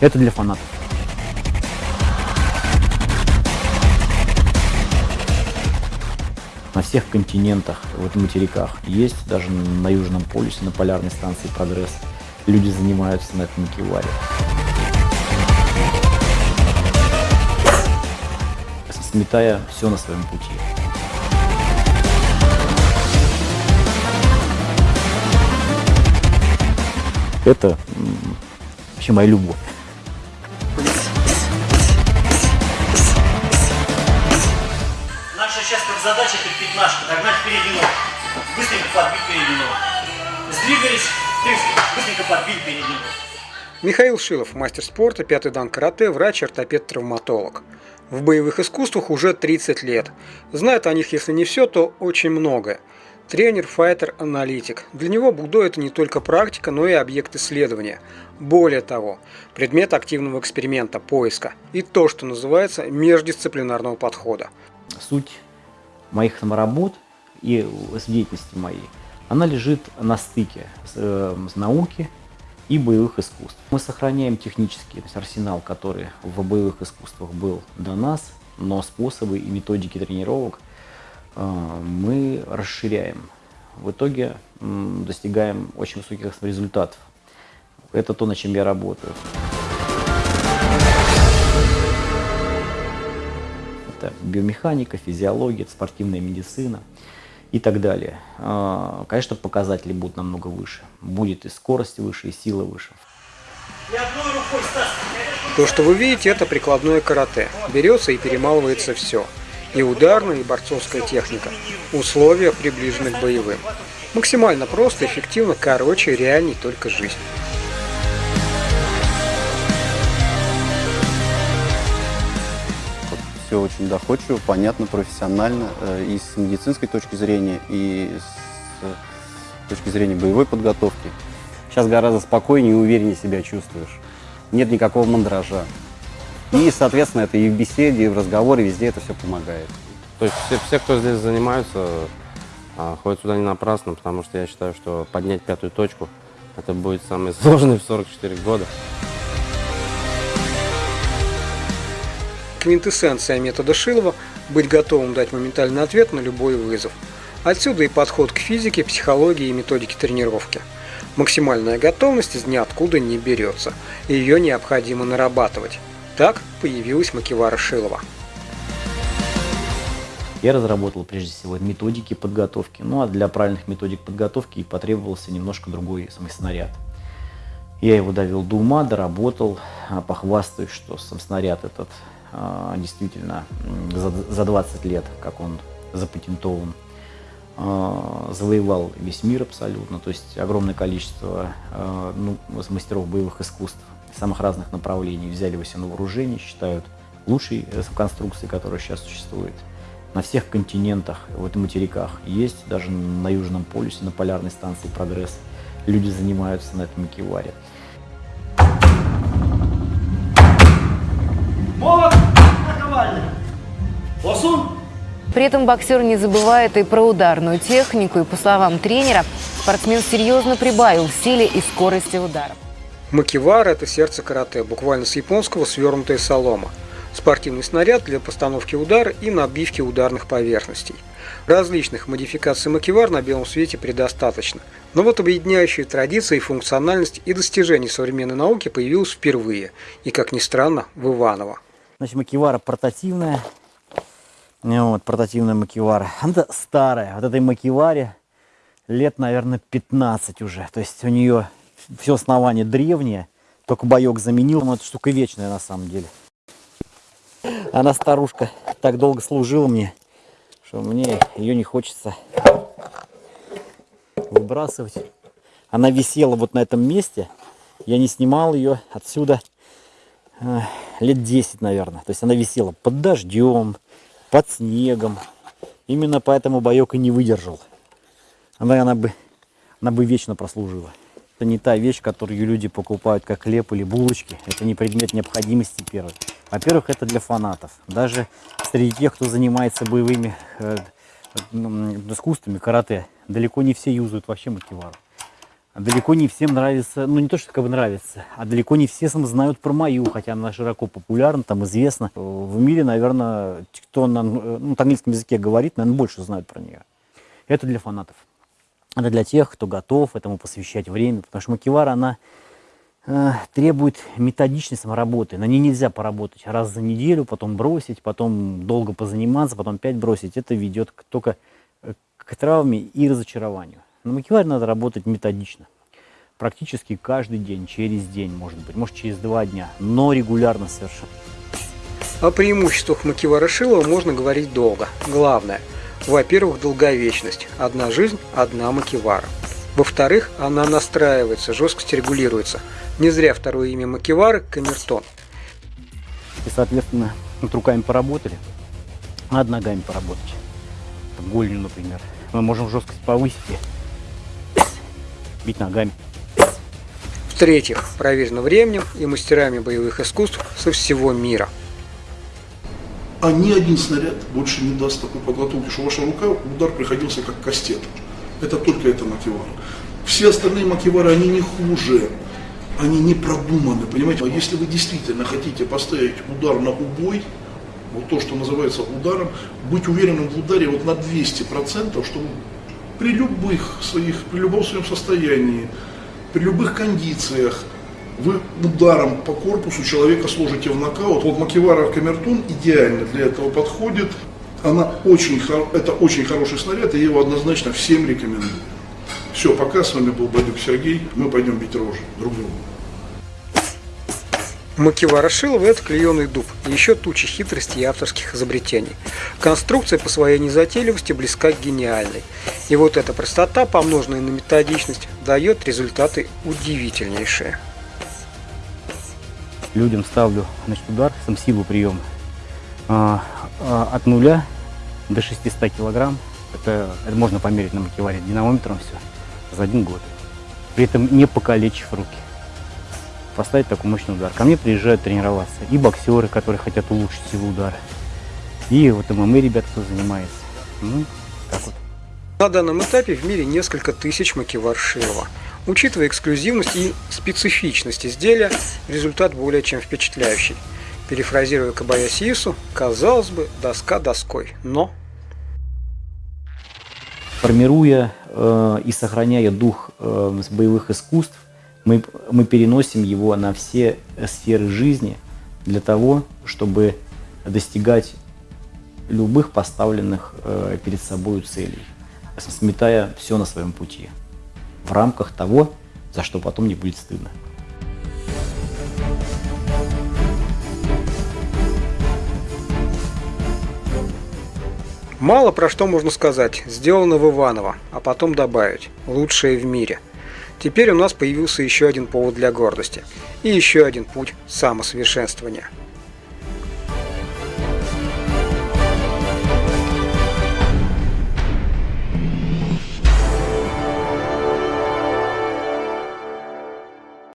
Это для фанатов. На всех континентах, вот материках есть, даже на Южном полюсе, на полярной станции «Прогресс» люди занимаются на этом киваре. Сметая все на своем пути. Это вообще моя любовь. Сейчас как задача перед ножку, догнать переднюю ногу. Быстренько подбить переднюю ногу. Сдвигались, быстренько подбить переднюю ногу. Михаил Шилов, мастер спорта, пятый дан карате, врач, ортопед-травматолог. В боевых искусствах уже 30 лет. Знает о них, если не все, то очень многое. Тренер, файтер, аналитик. Для него будо это не только практика, но и объект исследования. Более того, предмет активного эксперимента, поиска и то, что называется междисциплинарного подхода. Суть моих саморабот и деятельности моей, она лежит на стыке с, э, с науки и боевых искусств. Мы сохраняем технический то есть арсенал, который в боевых искусствах был до нас, но способы и методики тренировок э, мы расширяем. В итоге достигаем очень высоких результатов. Это то, над чем я работаю. Это биомеханика, физиология, спортивная медицина и так далее. А, конечно, показатели будут намного выше. Будет и скорость выше, и сила выше. То, что вы видите, это прикладное карате. Берется и перемалывается все. И ударная, и борцовская техника. Условия приближены к боевым. Максимально просто, эффективно, короче, реальней только жизнь. Все очень доходчиво, понятно, профессионально э, и с медицинской точки зрения, и с точки зрения боевой подготовки. Сейчас гораздо спокойнее и увереннее себя чувствуешь. Нет никакого мандража. И, соответственно, это и в беседе, и в разговоре, везде это все помогает. То есть все, все кто здесь занимаются, а, ходят сюда не напрасно, потому что я считаю, что поднять пятую точку, это будет самое сложное в 44 года. Квинтэссенция метода Шилова – быть готовым дать моментальный ответ на любой вызов. Отсюда и подход к физике, психологии и методике тренировки. Максимальная готовность из ниоткуда не берется, и ее необходимо нарабатывать. Так появилась Макивара Шилова. Я разработал прежде всего методики подготовки, ну а для правильных методик подготовки и потребовался немножко другой самый снаряд. Я его довел до ума, доработал, а, похвастаюсь, что сам снаряд этот действительно за 20 лет, как он запатентован, а, завоевал весь мир абсолютно, то есть огромное количество ну, мастеров боевых искусств самых разных направлений взяли его себе на вооружение, считают лучшей конструкцией, которая сейчас существует. На всех континентах, вот и материках есть, даже на Южном полюсе, на полярной станции «Прогресс» люди занимаются на этом киваре. Молот наковальный. Лосун. При этом боксер не забывает и про ударную технику, и, по словам тренера, спортсмен серьезно прибавил в силе и скорости ударов. Макивара – это сердце карате, буквально с японского свернутая солома – спортивный снаряд для постановки удара и набивки ударных поверхностей. Различных модификаций макевар на белом свете предостаточно. Но вот объединяющие традиции, функциональность и достижения современной науки появилась впервые. И, как ни странно, в Иваново. Значит, макевара портативная. Вот, портативная макевара. Она старая. Вот этой макеваре лет, наверное, 15 уже. То есть у нее все основание древнее. Только боек заменил. Но эта штука вечная на самом деле. Она старушка так долго служила мне, что мне ее не хочется выбрасывать. Она висела вот на этом месте. Я не снимал ее отсюда лет 10, наверное. То есть она висела под дождем, под снегом. Именно поэтому боек и не выдержал. Она, она, бы, она бы вечно прослужила. Это не та вещь, которую люди покупают как хлеб или булочки. Это не предмет необходимости первый. Во-первых, это для фанатов. Даже среди тех, кто занимается боевыми э, искусствами, карате, далеко не все юзают вообще макивару. Далеко не всем нравится, ну не то, что как бы нравится, а далеко не все знают про мою, хотя она широко популярна, там известна. В мире, наверное, кто на, ну, на английском языке говорит, наверное, больше знают про нее. Это для фанатов. Это для тех, кто готов этому посвящать время, потому что макевара, она э, требует методичной самоработы. На ней нельзя поработать раз за неделю, потом бросить, потом долго позаниматься, потом опять бросить. Это ведет только э, к травме и разочарованию. На макеваре надо работать методично. Практически каждый день, через день, может быть, может через два дня, но регулярно совершенно. О преимуществах макевара Шилова можно говорить долго. Главное, во-первых, долговечность. Одна жизнь, одна макевара. Во-вторых, она настраивается, жесткость регулируется. Не зря второе имя макевары – камертон. И, соответственно, над руками поработали, над ногами поработать. Голью, например. Мы можем жесткость повысить бить ногами. В-третьих, проверено временем и мастерами боевых искусств со всего мира. А ни один снаряд больше не даст такой подготовки, что ваша рука, удар приходился как кастет. Это только это макевара. Все остальные макевары, они не хуже, они не продуманы, понимаете? А если вы действительно хотите поставить удар на убой, вот то, что называется ударом, быть уверенным в ударе вот на 200%, чтобы при любых своих, при любом своем состоянии, при любых кондициях, вы ударом по корпусу человека сложите в нокаут. Вот Макевара Камертон идеально для этого подходит. Она очень, это очень хороший снаряд, и я его однозначно всем рекомендую. Все, пока с вами был Бадюк Сергей, мы пойдем бить рожи друг другу. Макевара Шилова – это клееный дуб, и еще тучи хитростей и авторских изобретений. Конструкция по своей незатейливости близка к гениальной. И вот эта простота, помноженная на методичность, дает результаты удивительнейшие. Людям ставлю значит, удар, сам силу приема а, от нуля до 600 килограмм. Это, это можно померить на макеваре динамометром все за один год. При этом не покалечив руки поставить такой мощный удар. Ко мне приезжают тренироваться и боксеры, которые хотят улучшить силу удара, и вот ММА ребята, кто занимается. Ну, так вот. На данном этапе в мире несколько тысяч макевар Шилова. Учитывая эксклюзивность и специфичность изделия, результат более чем впечатляющий. Перефразируя Кабаясиису, казалось бы, доска доской, но... Формируя э, и сохраняя дух э, боевых искусств, мы, мы переносим его на все сферы жизни для того, чтобы достигать любых поставленных э, перед собой целей, сметая все на своем пути, в рамках того, за что потом не будет стыдно. Мало про что можно сказать. Сделано в Иваново, а потом добавить. Лучшее в мире – Теперь у нас появился еще один повод для гордости и еще один путь самосовершенствования –